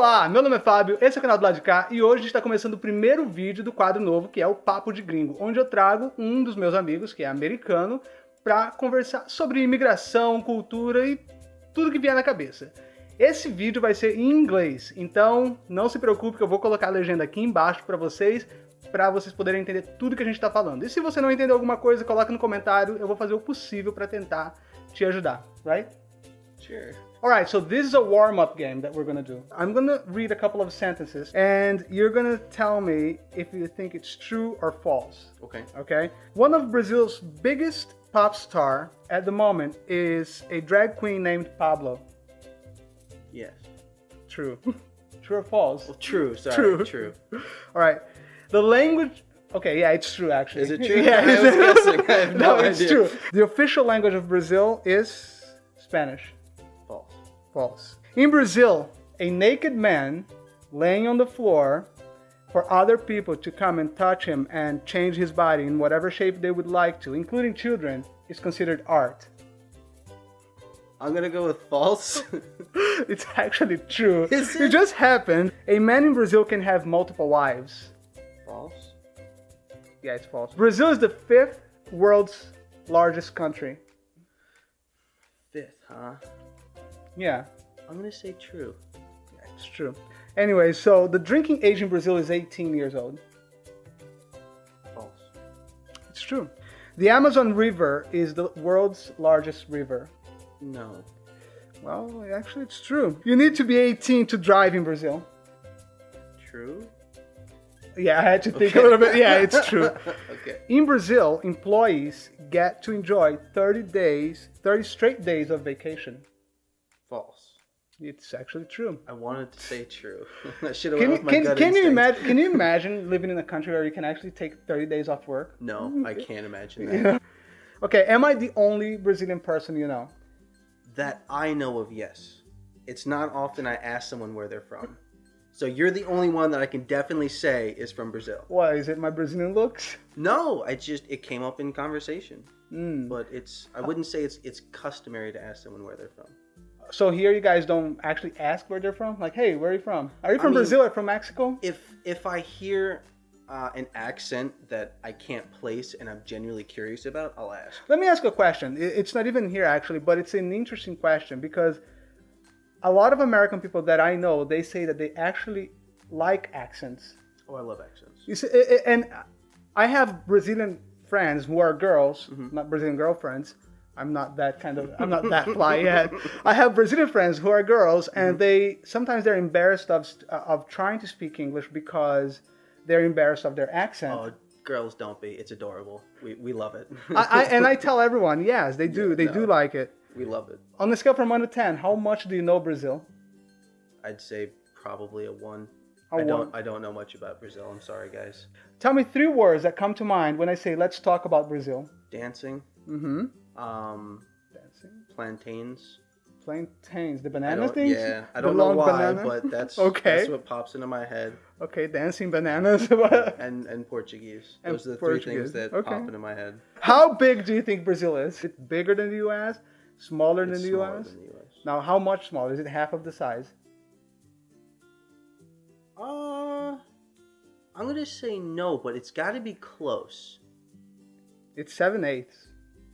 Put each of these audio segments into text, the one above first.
Olá, meu nome é Fábio, esse é o canal do lado de cá e hoje está começando o primeiro vídeo do quadro novo que é o Papo de Gringo, onde eu trago um dos meus amigos, que é americano, para conversar sobre imigração, cultura e tudo que vier na cabeça. Esse vídeo vai ser em inglês, então não se preocupe que eu vou colocar a legenda aqui embaixo para vocês, para vocês poderem entender tudo que a gente está falando. E se você não entender alguma coisa, coloca no comentário, eu vou fazer o possível para tentar te ajudar, right? Sure. Alright, so this is a warm-up game that we're gonna do. I'm gonna read a couple of sentences, and you're gonna tell me if you think it's true or false. Okay. Okay? One of Brazil's biggest pop star at the moment is a drag queen named Pabllo. Yes. True. true or false? Well, true. Sorry. True. True. Alright. The language Okay, yeah, it's true actually. Is it true? yeah, I was guessing. I have no it's idea. true. The official language of Brazil is Spanish. False. In Brazil, a naked man laying on the floor for other people to come and touch him and change his body in whatever shape they would like to, including children, is considered art. I'm gonna go with false. it's actually true. Is It it? just happened. A man in Brazil can have multiple wives. false. Yeah, it's false. Brazil is the fifth world's largest country. Fifth, huh? Yeah, I'm gonna say true. yeah, it's true. Anyway, so the drinking age in Brazil is 18 years old. False. It's true. The Amazon River is the world's largest river. No. Well, actually, it's true. You need to be 18 to drive in Brazil. True. Yeah, I had to think Okay. a little bit. Yeah, it's true. okay. In Brazil, employees get to enjoy 30 days, 30 straight days of vacation. It's actually true. I wanted to say true. I should have Can, you- my can, can you imagine? Can you imagine living in a country where you can actually take 30 days off work? No, I can't imagine that. Okay, am I the only Brazilian person you know? That I know of, yes. It's not often I ask someone where they're from. So you're the only one that I can definitely say is from Brazil. Why is it my Brazilian looks? No, I just it came up in conversation. Mm. But it's I wouldn't say it's it's customary to ask someone where they're from. So here you guys don't actually ask where they're from? Like, hey, where are you from? Are you I from mean- Brazil or from Mexico? If if I hear uh, an accent that I can't place and I'm genuinely curious about, I'll ask. Let me ask a question. It's not even here actually, but it's an interesting question because a lot of American people that I know, they say that they actually like accents. Oh, I love accents. You see, i- i- and I have Brazilian friends who are girls, Mm-hmm. not Brazilian girlfriends. I'm not that kind of. I'm not that fly yet. I have Brazilian friends who are girls, and Mm-hmm. they sometimes they're embarrassed of of trying to speak English because they're embarrassed of their accent. Oh, girls don't be. It's adorable. We we love it. I, I, and I tell everyone, yes, they do. Yeah, they do like it. we love it. On a scale from one to ten, how much do you know Brazil? I'd say probably a one. A I one. don't I don't know much about Brazil. I'm sorry, guys. Tell me three words that come to mind when I say let's talk about Brazil. Dancing, Mm-hmm. Um, Dancing. plantains. Plantains, the banana things. Yeah, I don't know why, banana? but that's Okay. That's what pops into my head. Okay, dancing bananas. And and Portuguese. And Those are the Portuguese. three things that Okay. pop into my head. how big do you think Brazil is? Is it bigger than the U.S.? Smaller than the smaller U.S.? than the U.S. Now, how much smaller? Is it half of the size? Uh, I'm gonna say no, but it's got to be close. It's seven eighths.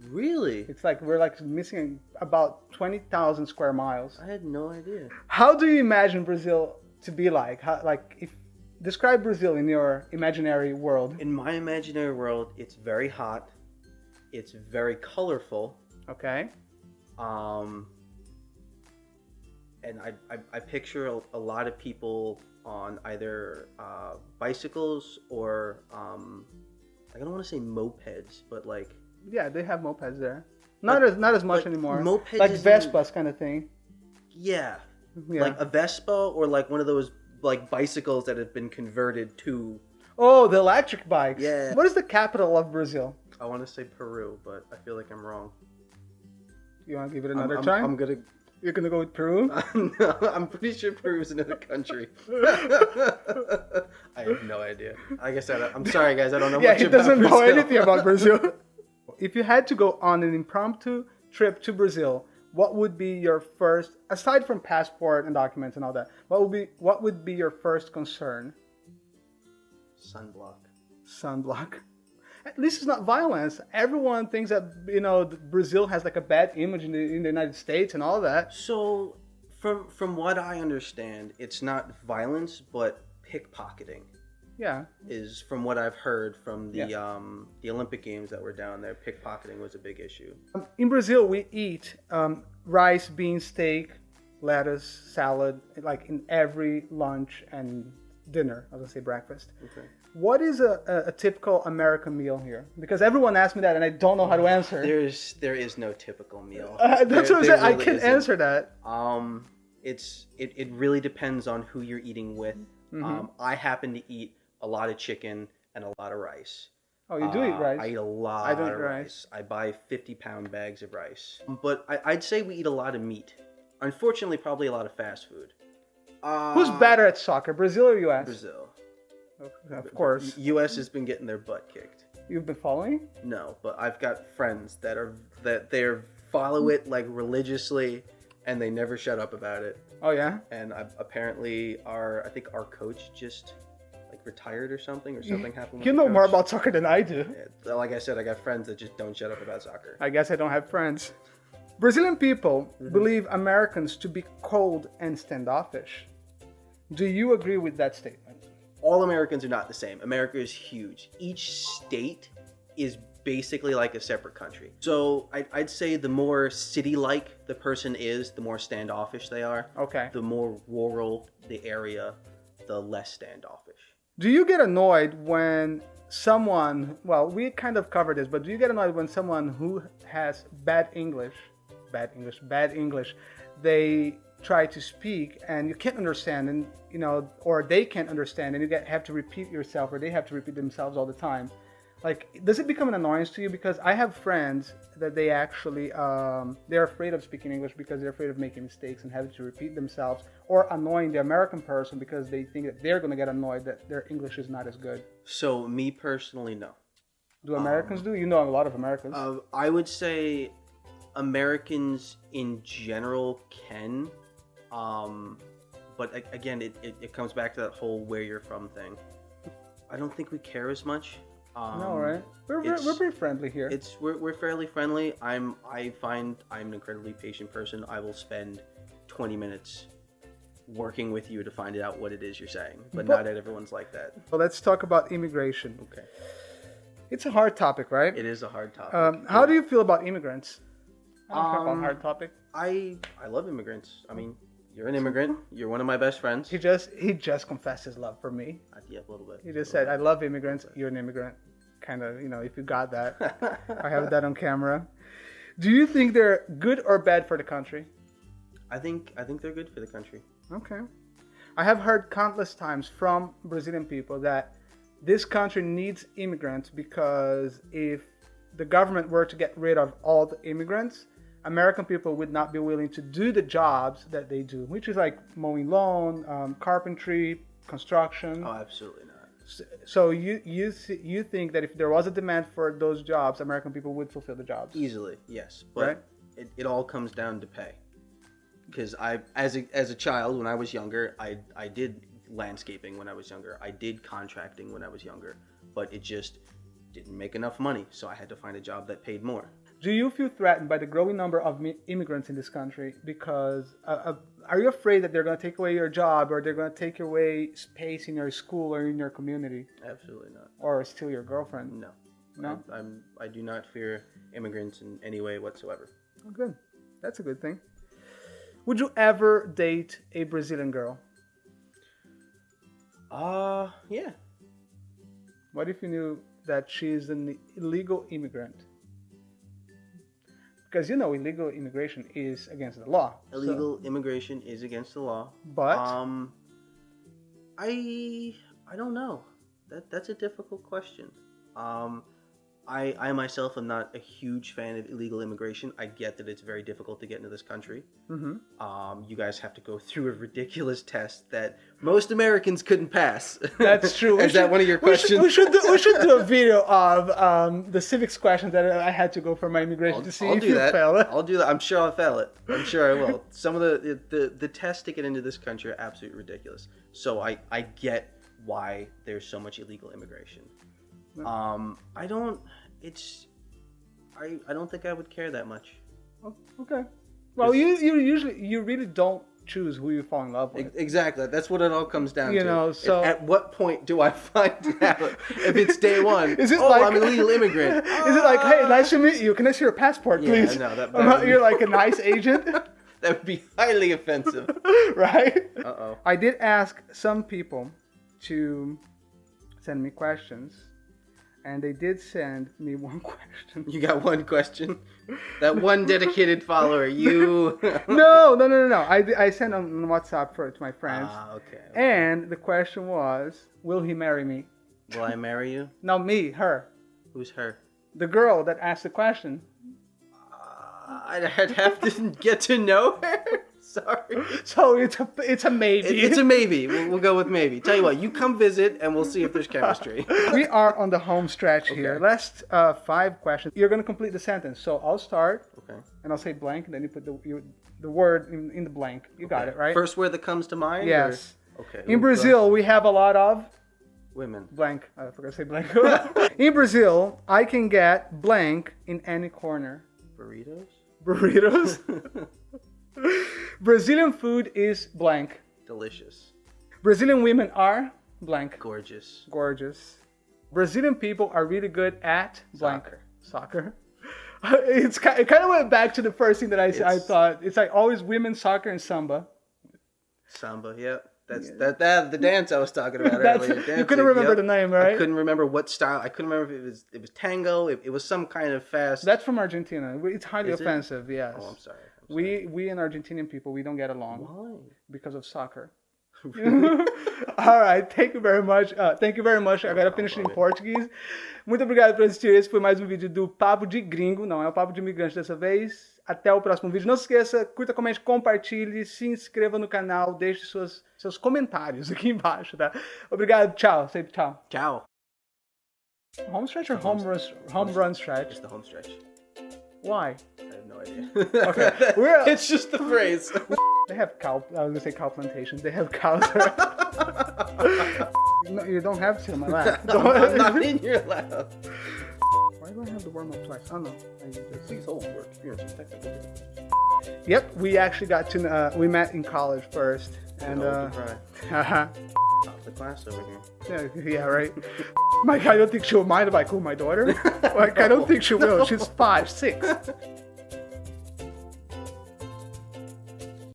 Really? It's like we're like missing about twenty thousand square miles. I had no idea. How do you imagine Brazil to be like? How, like if describe Brazil in your imaginary world. In my imaginary world, it's very hot. It's very colorful. Okay. Um, and I, I, I picture a, a lot of people on either uh, bicycles or um, I don't want to say mopeds, but like Yeah, they have mopeds there. Not as not as much but anymore. mopeds like Vespas kind of thing. yeah, Yeah. like a Vespa or like one of those like bicycles that have been converted to. oh, the electric bikes. Yeah. What is the capital of Brazil? I want to say Peru, but I feel like I'm wrong. You want to give it I'm- another I'm, try? I'm gonna. You're gonna go with Peru. no, I'm pretty sure Peru's another country. I have no idea. Like I said, I'm sorry, guys. I don't know yeah, he about doesn't know anything about Brazil. If you had to go on an impromptu trip to Brazil, what would be your first, aside from passport and documents and all that, what would be what would be your first concern? Sunblock. Sunblock. At least it's not violence. Everyone thinks that you know Brazil has like a bad image in the, in the United States and all that. So, from from what I understand, it's not violence, but pickpocketing. Yeah. Is from what I've heard from the Yeah. um the Olympic Games that were down there. Pickpocketing was a big issue. Um, in Brazil, we eat um, rice, bean, steak, lettuce, salad, like in every lunch and dinner. I was gonna say breakfast. Okay. What is a, a, a typical American meal here? Because everyone asks me that, and I don't know how to answer. There's there is no typical meal. Uh, that's There- what I'm saying. I can isn't. answer that. Um, it's it, it really depends on who you're eating with. Mm-hmm. Um, I happen to eat a lot of chicken and a lot of rice. Oh, you do eat Uh, rice. I eat a lot I don't of eat rice. I buy 50 pound bags of rice. But I, I'd say we eat a lot of meat. Unfortunately, probably a lot of fast food. Uh, Who's better at soccer, Brazil or U.S.? Brazil. Of course. U.S. has been getting their butt kicked. You've been following? No, but I've got friends that are that they follow it like religiously, and they never shut up about it. Oh yeah. And I, apparently, our I think our coach just retired or something, or something happened. You know more about soccer than I do. Yeah, uh, like I said, I got friends that just don't shut up about soccer. I guess I don't have friends. Brazilian people mm-hmm. believe Americans to be cold and standoffish. Do you agree with that statement? All Americans are not the same. America is huge. Each state is basically like a separate country. So I'd, I'd say the more city-like the person is, the more standoffish they are. Okay. The more rural the area, the less standoffish. Do you get annoyed when someone, well, we kind of covered this, but do you get annoyed when someone who has bad English, bad English, bad English, they try to speak and you can't understand and you know or they can't understand and you get have to repeat yourself or they have to repeat themselves all the time like does it become an annoyance to you because i have friends that they actually um, they're afraid of speaking english because they're afraid of making mistakes and having to repeat themselves or annoying the american person because they think that they're going to get annoyed that their english is not as good So me personally, no. do americans do you know a lot of americans Uh, I would say Americans in general can, um, but again, it, it, it comes back to that whole where you're from thing. I don't think we care as much. Um, no right we're, we're, it's- we're pretty friendly here It's we're, we're fairly friendly. I'm I find I'm an incredibly patient person. I will spend 20 minutes working with you to find out what it is you're saying, but, But- not everyone's like that. well let's talk about immigration Okay, it's a hard topic right it is a hard topic. um, how do you feel about immigrants I don't care about Um, hard topic. I I love immigrants. I mean, you're an immigrant. You're one of my best friends. He just he just confessed his love for me. Uh, yeah, a little bit. He just said, "I love immigrants. You're an immigrant." Kind of, you know, if you got that, I have that on camera. Do you think they're good or bad for the country? I think I think they're good for the country. Okay. I have heard countless times from Brazilian people that this country needs immigrants because if the government were to get rid of all the immigrants, American people would not be willing to do the jobs that they do, which is like mowing lawn, um, carpentry, construction. Oh, absolutely not. So you you th- you think that if there was a demand for those jobs, American people would fulfill the jobs? Easily, yes, but Right. it, it all comes down to pay. Because I, as a as a child, when I was younger, I I did landscaping when I was younger. I did contracting when I was younger, but it just didn't make enough money, so I had to find a job that paid more. Do you feel threatened by the growing number of immigrants in this country? Because uh, uh, are you afraid that they're going to take away your job, or they're going to take away space in your school or in your community, Absolutely not. or steal your girlfriend? No. No. I, I'm I do not fear immigrants in any way whatsoever. Oh, good. That's a good thing. Would you ever date a Brazilian girl? Uh yeah. What if you knew that she is an illegal immigrant? Because you know illegal immigration is against the law. so- Illegal immigration is against the law. but Um, I I don't know. That that's a difficult question. Um, I, I myself am not a huge fan of illegal immigration. I get that it's very difficult to get into this country. Mm-hmm. Um, you guys have to go through a ridiculous test that most Americans couldn't pass. That's true. Is that one of your we should- questions? We should, do, we should do a video of um, the civics questions that I had to go for my immigration I'll, to see I'll if do you that. fail it. I'll do that. I'm sure I'll fail it. I'm sure I will. Some of the, the the tests to get into this country are absolutely ridiculous. So I I get why there's so much illegal immigration. Um, I don't. It's. I I don't think I would care that much. Oh, okay. Well, you you usually you really don't choose who you fall in love with. Exactly. That's what it all comes down You to. know, At- so- at what point do I find out if it's day one? Is it oh, like I'm an illegal immigrant? Is it like, hey, nice to meet you? Can I see your passport, Yeah, please? no, that- that You're like a nice agent, that would be highly offensive. right? Uh oh. I did ask some people to send me questions, and they did send me one question. You got one question. That one dedicated follower. You. no, no, no, no, no. I, I sent on WhatsApp for to my friends, Ah, okay. and the question was, will he marry me? Will I marry you? Not me, her. Who's her? The girl that asked the question. Uh, I'd have to get to know her. Sorry. So it's a it's a maybe. It- it's a maybe. We'll, we'll go with maybe. Tell you what, you come visit and we'll see if there's chemistry. we are on the home stretch here. Last uh, five questions. You're gonna complete the sentence. So I'll start, Okay. and I'll say blank, and then you put the you, the word in, in the blank. You got it right. First word that comes to mind? or- yes. Okay. In Brazil, we have a lot of Women. blank. I forgot to say blank. in Brazil, I can get blank in any corner. Burritos? Burritos. Brazilian food is blank. Delicious. Brazilian women are blank. Gorgeous. gorgeous. Brazilian people are really good at blank Soccer. soccer. It's it kind of went back to the first thing that I, I thought. It's like always women soccer and samba. Samba, yep. That's that, that the dance I was talking about earlier. you couldn't remember yep. the name, right? I couldn't remember what style. I couldn't remember if it was it was tango. It, it was some kind of fast. That's from Argentina. It's highly Is it? offensive. Yes. oh, I'm sorry. We we and Argentinian people we don't get along Why? because of soccer. All right, thank you very much. Uh, thank you very much. Agora finishing em português. Muito obrigado por assistir. Esse foi mais um vídeo do Papo de Gringo. Não é o Papo de Imigrante dessa vez. Até o próximo vídeo. Não se esqueça, curta, comente, compartilhe, se inscreva no canal, deixe suas, seus comentários aqui embaixo, tá? Obrigado, tchau. Sempre tchau. Ciao. Home stretch or home run, home run stretch? It's the home stretch. Why? No idea. Okay, we're- it's just the phrase. They have cow. I was gonna say cow plantation. They have cows. no, you don't have to, my lap. I'm not in your lab. Why do I have the warm up twice? Oh no. I just... Please hold for experience technical. Yep, we actually got to. Uh, we met in college first, and Don't uh, cry. haha. Top the class over here. yeah, yeah, right. Mike, I don't think she'll mind if I call my daughter. Like, I don't think she will. She's five, six.